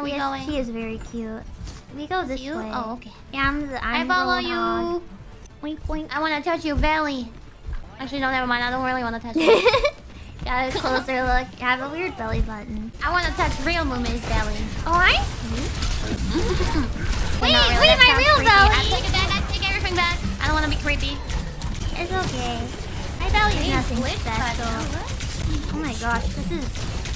Are we yes, going? She is very cute. We go this you? way. Oh, okay. Yeah, I'm the I'm I follow you. Wink wink. I want to touch your belly. Actually, no, never mind. I don't really want to touch it. Got a closer look. You have a weird belly button. I want to touch real Mumi's belly. Oh, I Wait, really, wait, my real creepy. belly. I take it back. I take everything back. I don't want to be creepy. It's okay. My belly is nothing special. Oh my gosh, this is